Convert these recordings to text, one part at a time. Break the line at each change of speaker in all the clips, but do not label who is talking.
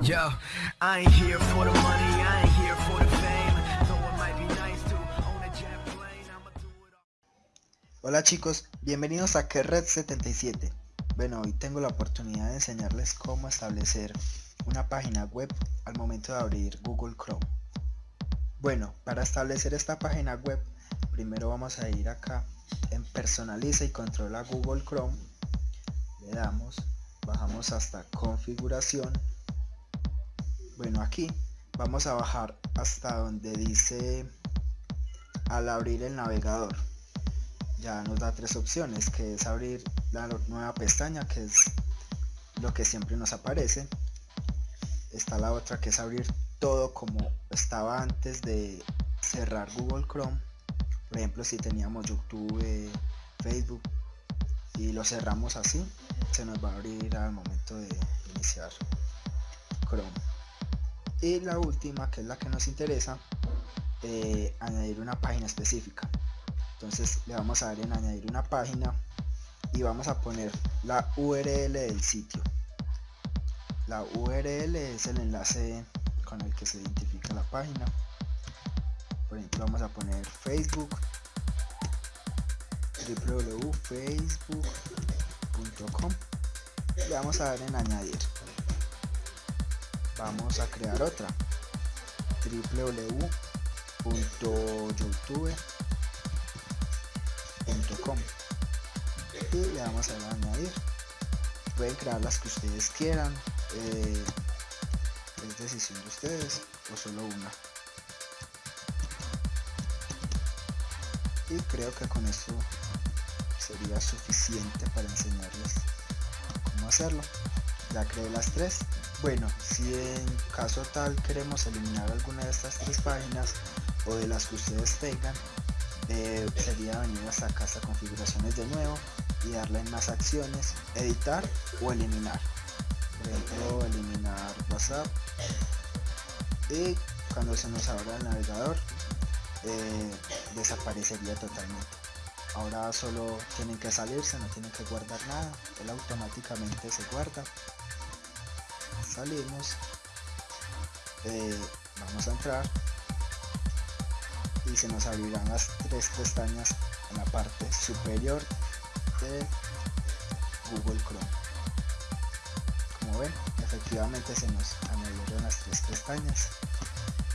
Yo.
Hola chicos, bienvenidos a Kerred77. Bueno, hoy tengo la oportunidad de enseñarles cómo establecer una página web al momento de abrir Google Chrome. Bueno, para establecer esta página web, primero vamos a ir acá en personaliza y controla Google Chrome. Le damos, bajamos hasta configuración. Bueno, aquí vamos a bajar hasta donde dice al abrir el navegador. Ya nos da tres opciones que es abrir la nueva pestaña que es lo que siempre nos aparece. Está la otra que es abrir todo como estaba antes de cerrar Google Chrome. Por ejemplo si teníamos YouTube Facebook y lo cerramos así se nos va a abrir al momento de iniciar Chrome y la última que es la que nos interesa eh, añadir una página específica. Entonces le vamos a dar en añadir una página y vamos a poner la URL del sitio. La URL es el enlace con el que se identifica la página. Por ejemplo vamos a poner facebook www.facebook.com le vamos a dar en añadir vamos a crear otra. www.youtube.com y le vamos a añadir. Pueden crear las que ustedes quieran eh, es decisión de ustedes o solo una. Y creo que con esto sería suficiente para enseñarles cómo hacerlo. Ya creé las tres bueno si en caso tal queremos eliminar alguna de estas tres páginas o de las que ustedes tengan eh, sería venir hasta acá hasta configuraciones de nuevo y darle en más acciones editar o eliminar. Por ejemplo eliminar whatsapp. Y cuando se nos abra el navegador eh, desaparecería totalmente. Ahora solo tienen que salirse no tienen que guardar nada él automáticamente se guarda salimos eh, vamos a entrar y se nos abrirán las tres pestañas en la parte superior de Google Chrome. Como ven efectivamente se nos añadieron las tres pestañas.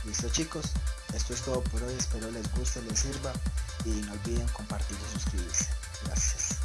Listo chicos. Esto es todo por hoy. Espero les guste les sirva y no olviden compartir y suscribirse. Gracias